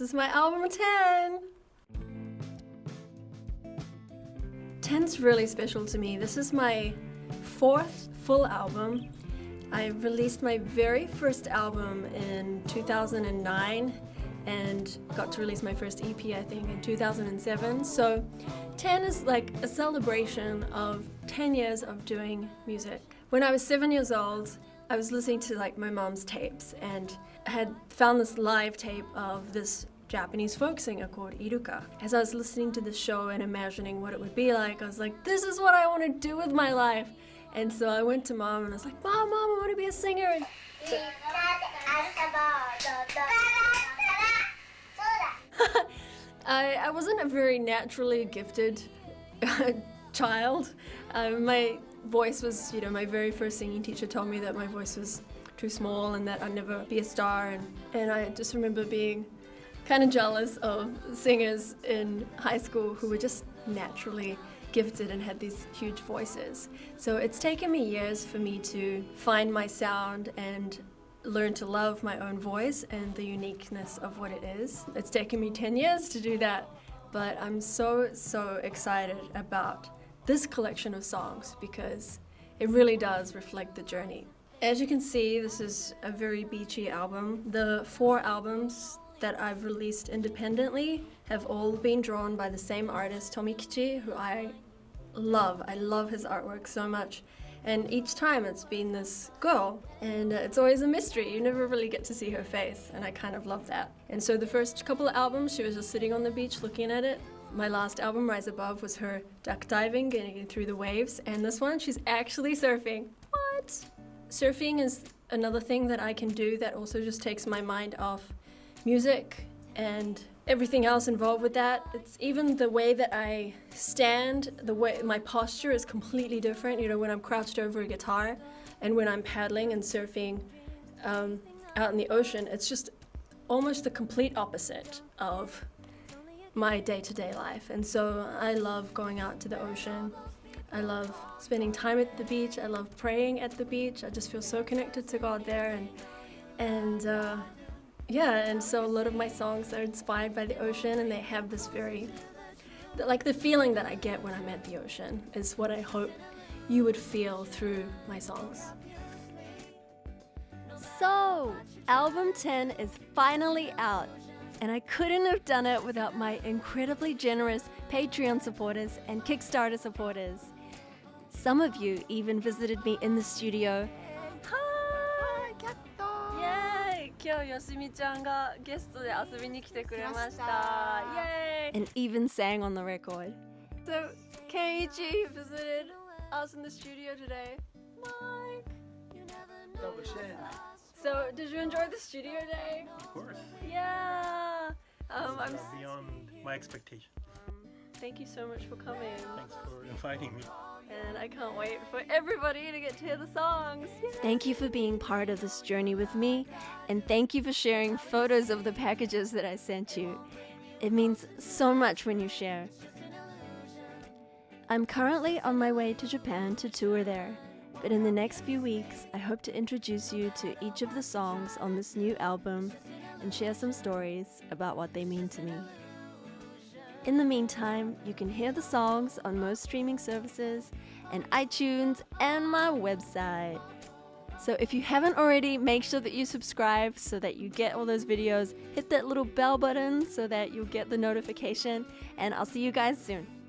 This is my album 10. 10's really special to me. This is my fourth full album. I released my very first album in 2009 and got to release my first EP I think in 2007. So 10 is like a celebration of 10 years of doing music. When I was seven years old, I was listening to like my mom's tapes and I had found this live tape of this Japanese folk singer called Iruka. As I was listening to the show and imagining what it would be like, I was like, this is what I want to do with my life. And so I went to mom and I was like, Mom, Mom, I want to be a singer. And I, I wasn't a very naturally gifted child. Uh, my voice was, you know, my very first singing teacher told me that my voice was too small and that I'd never be a star. And, and I just remember being kind of jealous of singers in high school who were just naturally gifted and had these huge voices. So it's taken me years for me to find my sound and learn to love my own voice and the uniqueness of what it is. It's taken me 10 years to do that, but I'm so, so excited about this collection of songs because it really does reflect the journey. As you can see, this is a very beachy album. The four albums that I've released independently have all been drawn by the same artist, Tomikichi, who I love. I love his artwork so much. And each time it's been this girl, and uh, it's always a mystery. You never really get to see her face, and I kind of love that. And so the first couple of albums, she was just sitting on the beach looking at it, my last album, Rise Above, was her duck diving, getting through the waves, and this one, she's actually surfing. What? Surfing is another thing that I can do that also just takes my mind off music and everything else involved with that. It's even the way that I stand, the way my posture is completely different. You know, when I'm crouched over a guitar and when I'm paddling and surfing um, out in the ocean, it's just almost the complete opposite of my day-to-day -day life. And so I love going out to the ocean. I love spending time at the beach. I love praying at the beach. I just feel so connected to God there. And, and uh, yeah, and so a lot of my songs are inspired by the ocean and they have this very, like the feeling that I get when I'm at the ocean is what I hope you would feel through my songs. So, album 10 is finally out and I couldn't have done it without my incredibly generous Patreon supporters and Kickstarter supporters. Some of you even visited me in the studio. 今日よしみちゃんがゲストで遊びに来てくれました。Yay! And even sang on the record. So, Keiichi visited us in the studio today. Mike! So, did you enjoy the studio day? Of course. Yeah. Um, I'm beyond my expectations. Thank you so much for coming. Thanks for inviting me. And I can't wait for everybody to get to hear the songs. Yay. Thank you for being part of this journey with me, and thank you for sharing photos of the packages that I sent you. It means so much when you share. I'm currently on my way to Japan to tour there. But in the next few weeks, I hope to introduce you to each of the songs on this new album and share some stories about what they mean to me. In the meantime, you can hear the songs on most streaming services and iTunes and my website. So if you haven't already, make sure that you subscribe so that you get all those videos. Hit that little bell button so that you'll get the notification, and I'll see you guys soon.